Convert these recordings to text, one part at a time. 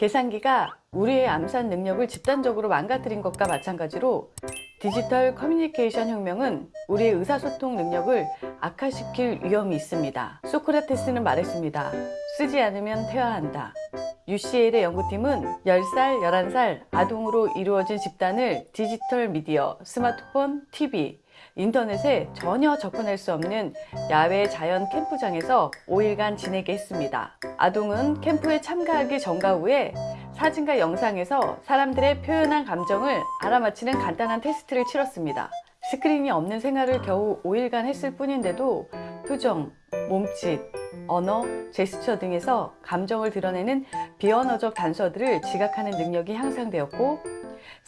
계산기가 우리의 암산 능력을 집단적으로 망가뜨린 것과 마찬가지로 디지털 커뮤니케이션 혁명은 우리의 의사소통 능력을 악화시킬 위험이 있습니다. 소크라테스는 말했습니다. 쓰지 않으면 퇴화한다. UCL의 연구팀은 10살, 11살 아동으로 이루어진 집단을 디지털 미디어, 스마트폰, TV, 인터넷에 전혀 접근할 수 없는 야외 자연 캠프장에서 5일간 지내게 했습니다. 아동은 캠프에 참가하기 전과 후에 사진과 영상에서 사람들의 표현한 감정을 알아맞히는 간단한 테스트를 치렀습니다. 스크린이 없는 생활을 겨우 5일간 했을 뿐인데도 표정, 몸짓, 언어, 제스처 등에서 감정을 드러내는 비언어적 단서들을 지각하는 능력이 향상되었고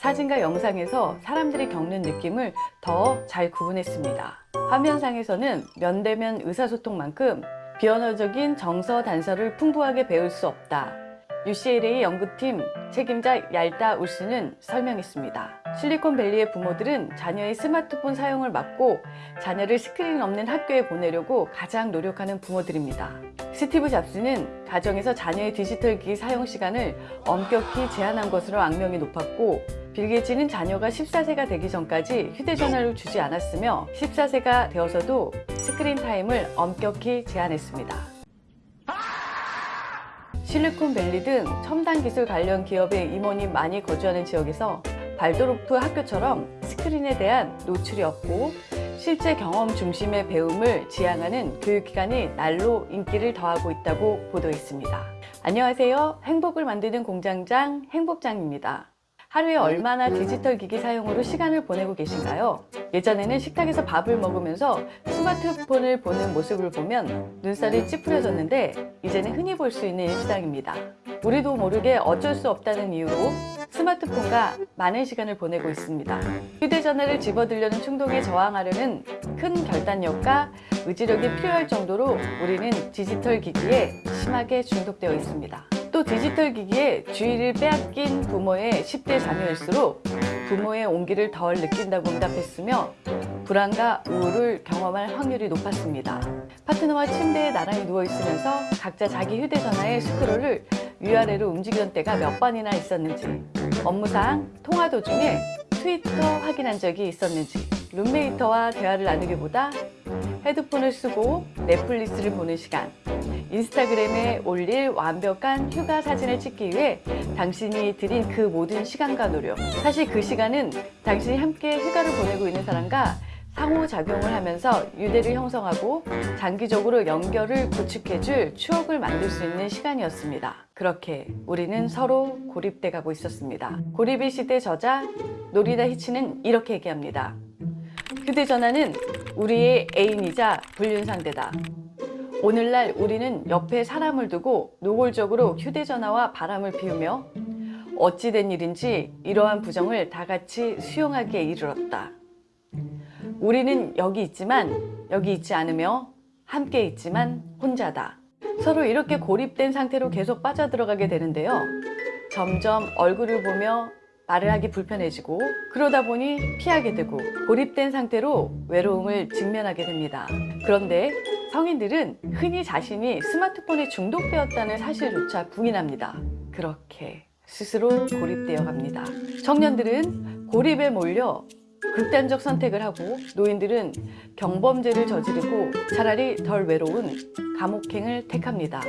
사진과 영상에서 사람들이 겪는 느낌을 더 잘 구분했습니다. 화면상에서는 면대면 의사소통만큼 비언어적인 정서 단서를 풍부하게 배울 수 없다. UCLA 연구팀 책임자 얄다 울스는 설명했습니다. 실리콘밸리의 부모들은 자녀의 스마트폰 사용을 막고 자녀를 스크린 없는 학교에 보내려고 가장 노력하는 부모들입니다. 스티브 잡스는 가정에서 자녀의 디지털 기기 사용 시간을 엄격히 제한한 것으로 악명이 높았고 빌 게이츠는 자녀가 14세가 되기 전까지 휴대전화를 주지 않았으며 14세가 되어서도 screen time을 엄격히 제한했습니다. 실리콘밸리 등 첨단 기술 관련 기업의 임원이 많이 거주하는 지역에서 발도르프 학교처럼 스크린에 대한 노출이 없고 실제 경험 중심의 배움을 지향하는 교육기관이 날로 인기를 더하고 있다고 보도했습니다. 안녕하세요. 행복을 만드는 공장장 행복장입니다. 하루에 얼마나 디지털 기기 사용으로 시간을 보내고 계신가요? 예전에는 식탁에서 밥을 먹으면서 스마트폰을 보는 모습을 보면 눈살이 찌푸려졌는데 이제는 흔히 볼 수 있는 일상입니다. 우리도 모르게 어쩔 수 없다는 이유로 스마트폰과 많은 시간을 보내고 있습니다. 휴대전화를 집어들려는 충동에 저항하려는 큰 결단력과 의지력이 필요할 정도로 우리는 디지털 기기에 심하게 중독되어 있습니다. 또 디지털 기기에 주의를 빼앗긴 부모의 10대 자녀일수록 부모의 온기를 덜 느낀다고 응답했으며 불안과 우울을 경험할 확률이 높았습니다. 파트너와 침대에 나란히 누워있으면서 각자 자기 휴대전화의 스크롤을 위아래로 움직이던 때가 몇 번이나 있었는지 업무상 통화 도중에 트위터 확인한 적이 있었는지 룸메이터와 대화를 나누기보다 헤드폰을 쓰고 넷플릭스를 보는 시간 인스타그램에 올릴 완벽한 휴가 사진을 찍기 위해 당신이 들인 그 모든 시간과 노력 사실 그 시간은 당신이 함께 휴가를 보내고 있는 사람과 상호작용을 하면서 유대를 형성하고 장기적으로 연결을 구축해줄 추억을 만들 수 있는 시간이었습니다. 그렇게 우리는 서로 고립돼 가고 있었습니다. 고립의 시대 저자 노리다 히치는 이렇게 얘기합니다. 휴대전화는 우리의 애인이자 불륜상대다. 오늘날 우리는 옆에 사람을 두고 노골적으로 휴대전화와 바람을 피우며 어찌된 일인지 이러한 부정을 다 같이 수용하기에 이르렀다. 우리는 여기 있지만 여기 있지 않으며 함께 있지만 혼자다. 서로 이렇게 고립된 상태로 계속 빠져들어가게 되는데요. 점점 얼굴을 보며 말을 하기 불편해지고 그러다 보니 피하게 되고 고립된 상태로 외로움을 직면하게 됩니다. 그런데 성인들은 흔히 자신이 스마트폰에 중독되었다는 사실조차 부인합니다. 그렇게 스스로 고립되어 갑니다. 청년들은 고립에 몰려 극단적 선택을 하고 노인들은 경범죄를 저지르고 차라리 덜 외로운 감옥행을 택합니다.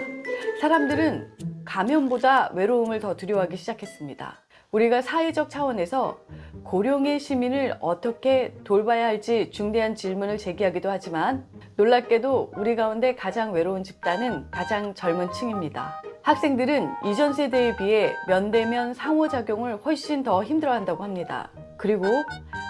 사람들은 감염보다 외로움을 더 두려워하기 시작했습니다. 우리가 사회적 차원에서 고령의 시민을 어떻게 돌봐야 할지 중대한 질문을 제기하기도 하지만 놀랍게도 우리 가운데 가장 외로운 집단은 가장 젊은 층입니다. 학생들은 이전 세대에 비해 면대면 상호작용을 훨씬 더 힘들어한다고 합니다. 그리고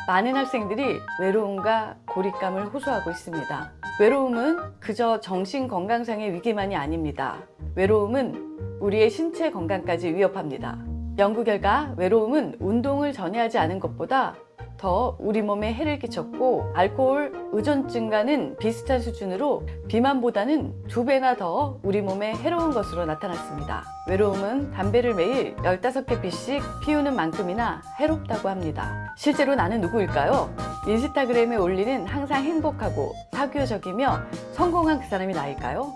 많은 학생들이 외로움과 고립감을 호소하고 있습니다. 외로움은 그저 정신건강상의 위기만이 아닙니다. 외로움은 우리의 신체 건강까지 위협합니다. 연구 결과 외로움은 운동을 전혀 하지 않은 것보다 더 우리 몸에 해를 끼쳤고 알코올 의존증과는 비슷한 수준으로 비만보다는 두 배나 더 우리 몸에 해로운 것으로 나타났습니다. 외로움은 담배를 매일 15개 피씩 피우는 만큼이나 해롭다고 합니다. 실제로 나는 누구일까요? 인스타그램에 올리는 항상 행복하고 사교적이며 성공한 그 사람이 나일까요?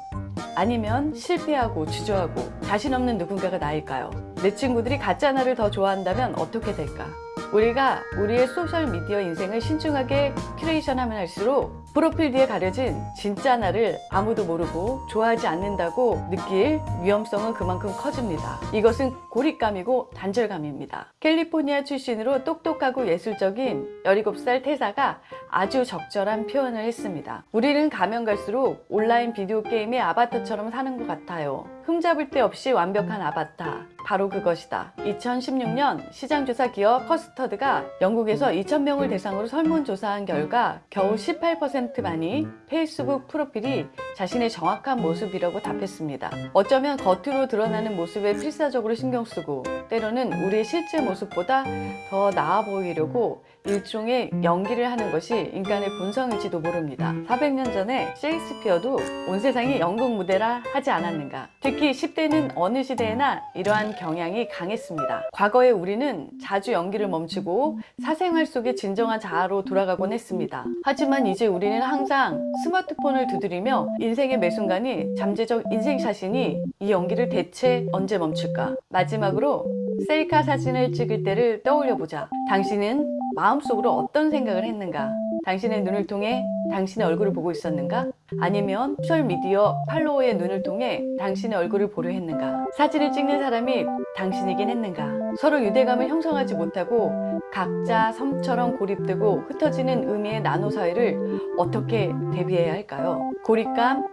아니면 실패하고 주저하고 자신 없는 누군가가 나일까요? 내 친구들이 가짜 나를 더 좋아한다면 어떻게 될까? 우리가 우리의 소셜미디어 인생을 신중하게 큐레이션하면 할수록 프로필 뒤에 가려진 진짜 나를 아무도 모르고 좋아하지 않는다고 느낄 위험성은 그만큼 커집니다. 이것은 고립감이고 단절감입니다. 캘리포니아 출신으로 똑똑하고 예술적인 17살 태사가 아주 적절한 표현을 했습니다. 우리는 가면 갈수록 온라인 비디오 게임의 아바타처럼 사는 것 같아요. 흠잡을 데 없이 완벽한 아바타. 바로 그것이다. 2016년 시장조사 기업 커스터드가 영국에서 2,000명을 대상으로 설문조사한 결과 겨우 18%만이 페이스북 프로필이 자신의 정확한 모습이라고 답했습니다. 어쩌면 겉으로 드러나는 모습에 필사적으로 신경 쓰고 때로는 우리의 실제 모습보다 더 나아 보이려고 일종의 연기를 하는 것이 인간의 본성일지도 모릅니다. 400년 전에 셰익스피어도 온 세상이 연극 무대라 하지 않았는가. 특히 10대는 어느 시대에나 이러한 경향이 강했습니다. 과거에 우리는 자주 연기를 멈추고 사생활 속의 진정한 자아로 돌아가곤 했습니다. 하지만 이제 우리는 항상 스마트폰을 두드리며 인생의 매 순간이 잠재적 인생 샷이니 이 연기를 대체 언제 멈출까? 마지막으로 셀카 사진을 찍을 때를 떠올려 보자. 당신은 마음속으로 어떤 생각을 했는가? 당신의 눈을 통해 당신의 얼굴을 보고 있었는가? 아니면 소셜미디어 팔로워의 눈을 통해 당신의 얼굴을 보려 했는가? 사진을 찍는 사람이 당신이긴 했는가? 서로 유대감을 형성하지 못하고 각자 섬처럼 고립되고 흩어지는 의미의 나노 사회를 어떻게 대비해야 할까요? 고립감,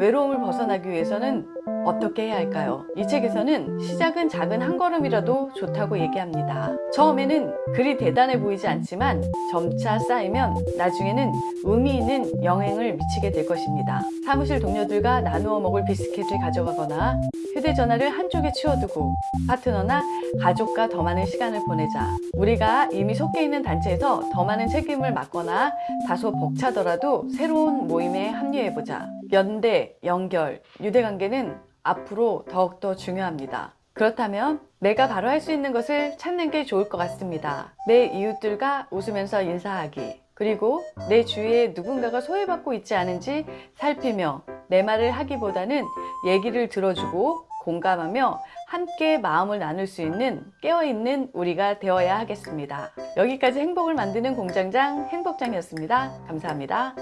외로움을 벗어나기 위해서는 어떻게 해야 할까요? 이 책에서는 시작은 작은 한 걸음이라도 좋다고 얘기합니다. 처음에는 그리 대단해 보이지 않지만 점차 쌓이면 나중에는 의미 있는 영향을 미치게 될 것입니다. 사무실 동료들과 나누어 먹을 비스킷을 가져가거나 휴대전화를 한쪽에 치워두고 파트너나 가족과 더 많은 시간을 보내자. 우리가 이미 속해 있는 단체에서 더 많은 책임을 맡거나 다소 벅차더라도 새로운 모임에 합류해보자. 연대, 연결, 유대관계는 앞으로 더욱더 중요합니다. 그렇다면 내가 바로 할 수 있는 것을 찾는 게 좋을 것 같습니다. 내 이웃들과 웃으면서 인사하기. 그리고 내 주위에 누군가가 소외받고 있지 않은지 살피며 내 말을 하기보다는 얘기를 들어주고 공감하며 함께 마음을 나눌 수 있는 깨어있는 우리가 되어야 하겠습니다. 여기까지 행복을 만드는 공장장 행복장이었습니다. 감사합니다.